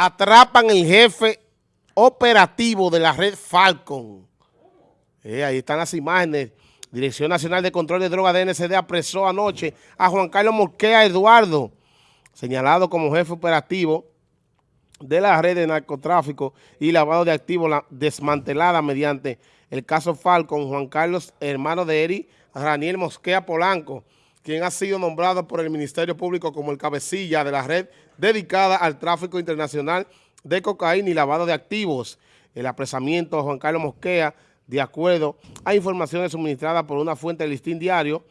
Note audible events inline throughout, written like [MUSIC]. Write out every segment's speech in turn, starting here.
atrapan el jefe operativo de la red Falcon. Eh, ahí están las imágenes. Dirección Nacional de Control de Drogas DNCD apresó anoche a Juan Carlos Mosquea Eduardo, señalado como jefe operativo de la red de narcotráfico y lavado de activos desmantelada mediante el caso Falcon, Juan Carlos, hermano de Eri, Raniel Mosquea Polanco, quien ha sido nombrado por el Ministerio Público como el cabecilla de la red dedicada al tráfico internacional de cocaína y lavado de activos. El apresamiento de Juan Carlos Mosquea, de acuerdo a informaciones suministradas por una fuente del listín diario,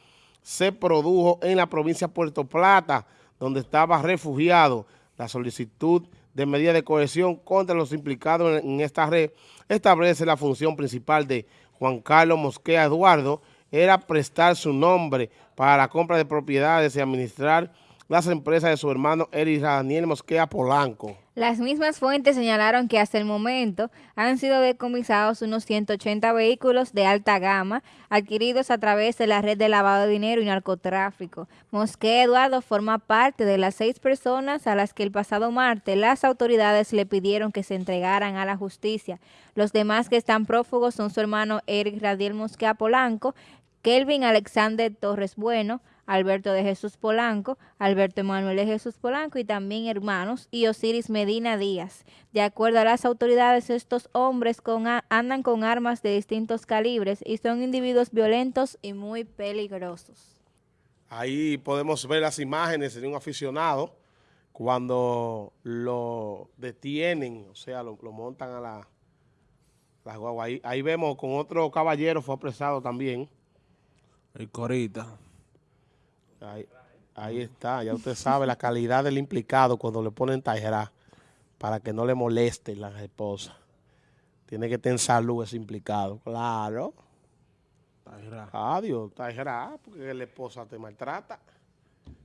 se produjo en la provincia de Puerto Plata, donde estaba refugiado. La solicitud de medida de cohesión contra los implicados en, esta red establece la función principal de Juan Carlos Mosquea Eduardo, era prestar su nombre para la compra de propiedades y administrar las empresas de su hermano Eric Daniel Mosquea Polanco. Las mismas fuentes señalaron que hasta el momento han sido decomisados unos 180 vehículos de alta gama adquiridos a través de la red de lavado de dinero y narcotráfico. Mosquea Eduardo forma parte de las seis personas a las que el pasado martes las autoridades le pidieron que se entregaran a la justicia. Los demás que están prófugos son su hermano Eric Radiel Mosquea Polanco, Kelvin Alexander Torres Bueno, Alberto de Jesús Polanco, Alberto Emanuel de Jesús Polanco y también hermanos y Osiris Medina Díaz. De acuerdo a las autoridades, estos hombres andan con armas de distintos calibres y son individuos violentos y muy peligrosos. Ahí podemos ver las imágenes de un aficionado cuando lo detienen, o sea, lo, montan a la, la guagua. Ahí, ahí vemos con otro caballero fue apresado también. El Corita. Ahí, está, ya usted sabe la calidad del implicado cuando le ponen tajera para que no le moleste la esposa. Tiene que tener salud ese implicado, claro. Tajera. Adiós, tajera, porque la esposa te maltrata.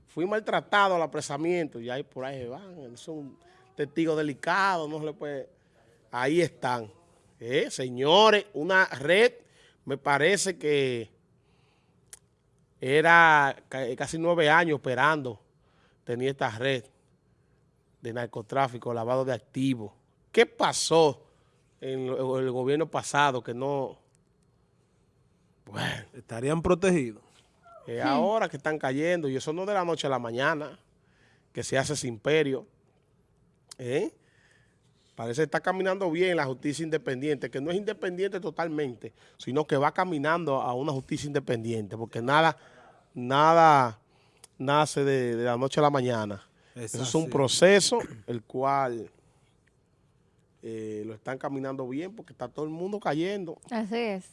Fui maltratado al apresamiento y ahí por ahí van, son testigos delicados, no se le puede... Ahí están. Eh, señores, una red, me parece que era casi nueve años operando, tenía esta red de narcotráfico, lavado de activos. ¿Qué pasó en el gobierno pasado que no... Bueno. Estarían protegidos. ahora que están cayendo, y eso no de la noche a la mañana, que se hace ese imperio. ¿Eh? Parece que está caminando bien la justicia independiente, que no es independiente totalmente, sino que va caminando a una justicia independiente, porque nada nada nace de, la noche a la mañana. Eso es un proceso el cual eh, lo están caminando bien porque está todo el mundo cayendo. Así es.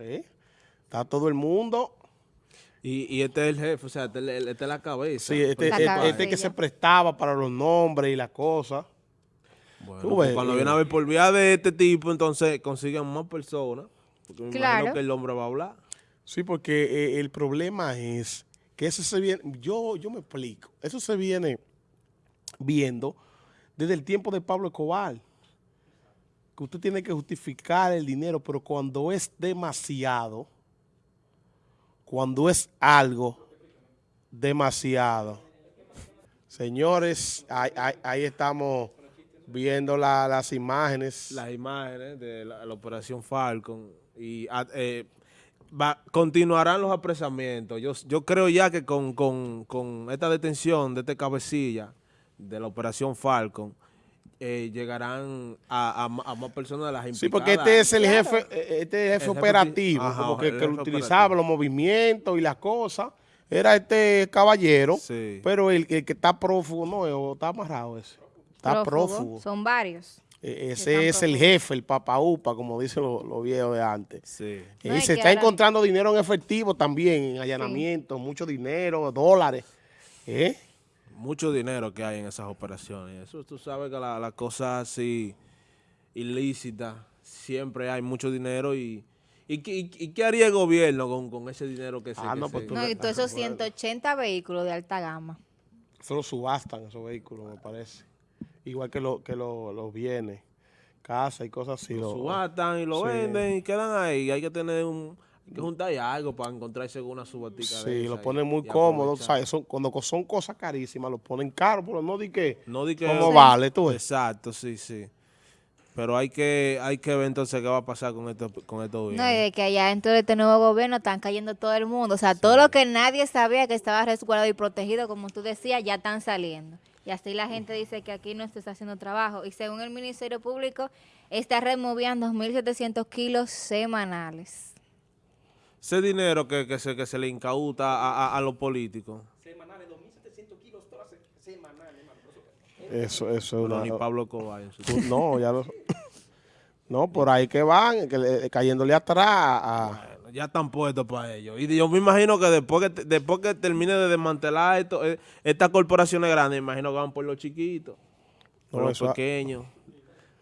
¿Eh? Está todo el mundo. Y, este es el jefe, o sea, este, este es la cabeza. Sí, este, este, este que se prestaba para los nombres y las cosas. Bueno, pues cuando viene a ver por vía de este tipo, entonces consiguen más personas. Porque me imagino que el hombre va a hablar. Sí, porque eh, el problema es que eso se viene, yo, yo me explico, eso se viene viendo desde el tiempo de Pablo Escobar, que usted tiene que justificar el dinero, pero cuando es demasiado, cuando es algo demasiado. Señores, ahí, estamos viendo las imágenes. Las imágenes de la, operación Falcon. Y ah, eh, continuarán los apresamientos. Yo, yo creo ya que con, esta detención de este cabecilla de la operación Falcon, eh, llegarán a, más personas de las implicadas. Sí, porque este es el jefe, eh, este jefe operativo, como que, que utilizaba los movimientos y las cosas. Era este caballero, pero el, que está prófugo, no, está amarrado ese. Está prófugo. Son varios. E, ese es el jefe, el papaupa, como dicen los viejos de antes. Sí. Y se está encontrando dinero en efectivo también, en allanamiento, mucho dinero, dólares. ¿Eh? Mucho dinero que hay en esas operaciones. Eso tú sabes que las la cosas así ilícitas, siempre hay mucho dinero y... ¿Y, qué haría el gobierno con, ese dinero que se... Ah, no, pues no, y todos esos 180 vehículos de alta gama. Eso lo subastan, esos vehículos, me parece igual que, lo, que los bienes, casa y cosas así. Lo, subastan y lo venden y quedan ahí. Hay que tener un Hay que juntar algo para encontrarse con una subatica de Sí, esa lo ponen muy cómodo. ¿sabes? Son, cuando son cosas carísimas, lo ponen caro, pero no di que, No di que... cómo vale, tú. Exacto, sí, sí. Pero hay que, hay que ver entonces qué va a pasar con esto, con estos No, y bienes. de que allá dentro de este nuevo gobierno están cayendo todo el mundo. O sea, todo lo que nadie sabía que estaba resguardado y protegido, como tú decías, ya están saliendo. Y así la gente dice que aquí no se está haciendo trabajo. Y según el Ministerio Público, esta red movía 2.700 kilos semanales. Ese dinero que, que, se, que se le incauta a, a- a los políticos. Eso, eso es No, una... ni Pablo Tú- No, ya lo... [LAUGHS] No, por ahí que van, que cayéndole atrás a... Ya están puestos para ellos. Y yo me imagino que después que, después que termine de desmantelar esto, eh, estas corporaciones grandes, me imagino que van por los chiquitos, por No, los pequeños,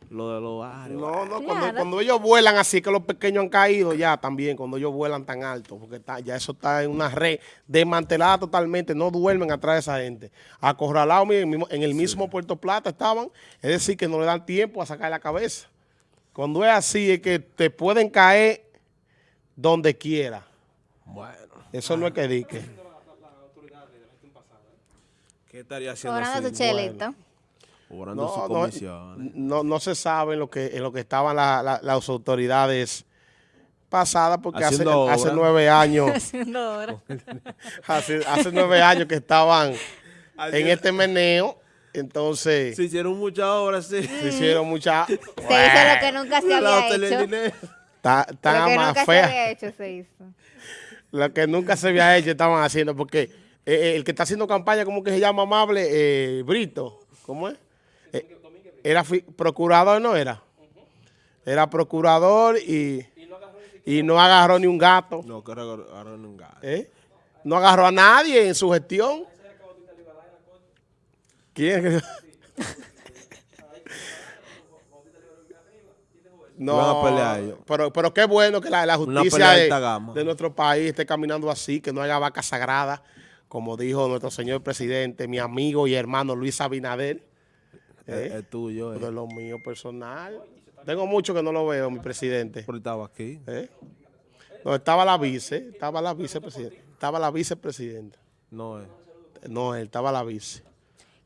lo de los barrios. No, no, cuando, Claro. cuando ellos vuelan así, que los pequeños han caído ya también, cuando ellos vuelan tan alto, porque está- ya eso está en una red desmantelada totalmente, no duermen atrás de esa gente. Acorralados mira, en el mismo- en el mismo Puerto Plata estaban, es decir, que no le dan tiempo a sacar la cabeza. Cuando es así, es que te pueden caer donde quiera. Bueno, Eso no es que dique. ¿qué estaría haciendo Cobrando así? su chelito. Cobrando No, sus no, comisiones. no, no se sabe en lo que, en lo que estaban la- la- las autoridades pasadas, porque hace, hace nueve años... [LAUGHS] [LAUGHS] Hace, hace nueve años que estaban en es. este meneo, entonces Se hicieron muchas obras, sí. se hicieron muchas... Se hizo lo que nunca se había hecho. Ta- Lo que más nunca se había hecho se hizo. lo que nunca se había hecho estaban haciendo, porque eh, eh, el que está haciendo campaña, ¿cómo que se llama amable? Eh, Brito, ¿cómo es? Eh, era procurador, ¿no era? Era procurador y, y no agarró ni un gato, No, que agarraron un gato. No agarró a nadie en su gestión. ¿Quién? [LAUGHS] No, Van a pelear ellos. pero, pero qué bueno que la, la justicia de nuestro país esté caminando así, que no haya vaca sagrada, como dijo nuestro señor presidente, mi amigo y hermano Luis Abinader, Es, ¿eh? es tuyo, eh. de lo mío personal. Tengo mucho que no lo veo, mi presidente. Pero estaba aquí. ¿eh? No, estaba la vice, estaba la vicepresidenta, estaba la vicepresidenta. No es. No, él estaba la vice.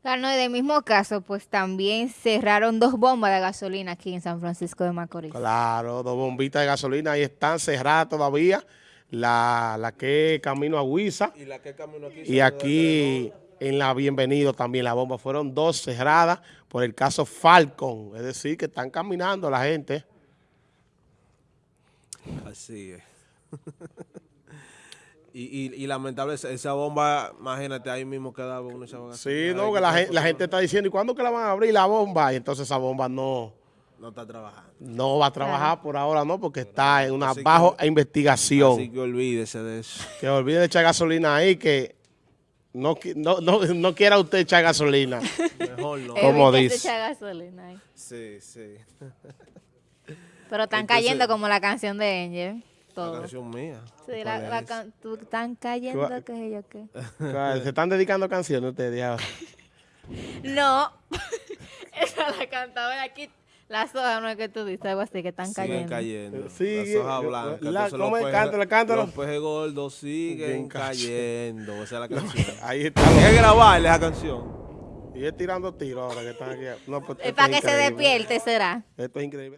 Claro, no, y del mismo caso, pues también cerraron dos bombas de gasolina aquí en San Francisco de Macorís. Claro, dos bombitas de gasolina ahí están cerradas todavía. La, la que camino a Huiza Y la que camino aquí. y aquí en la Bienvenido también la bomba. Fueron dos cerradas por el caso Falcon. Es decir, que están caminando la gente. Así es. [LAUGHS] y, y, y lamentable, esa, esa bomba, imagínate, ahí mismo quedaba uno Sí, no, que la, quitaba gen- la gente está diciendo, ¿y cuándo que la van a abrir la bomba? Y entonces esa bomba no. No está trabajando. no va a trabajar por ahora, ¿no? Porque está en una Así que- bajo investigación. Así que olvídese de eso. Que olvide de echar gasolina ahí, que no, no, no, no quiera usted echar gasolina. [LAUGHS] Mejor no. ¿Cómo Evítese dice? echar gasolina ahí. Sí, sí. Pero están Entonces- cayendo como la canción de Angel. La Todo. canción mía. Sí, la, ¿Cuál la can- tú- están cayendo, qué sé yo qué. Se están dedicando canciones ustedes ahora. No, [LAUGHS] esa la cantaba aquí. Las hojas no es que tú dices, algo así, que están Siguen cayendo. cayendo. Sigue, Las hojas blancas. la- ¿cómo es? Cántalo, cántalo. Los pejes gordos siguen Siguen cayendo. Esa es la [LAUGHS] canción. Ahí está. Hay que grabarle esa canción. Y es tirando tiros ahora que están aquí. No, pues, Es para que se increíble. despierte, será. Esto es increíble.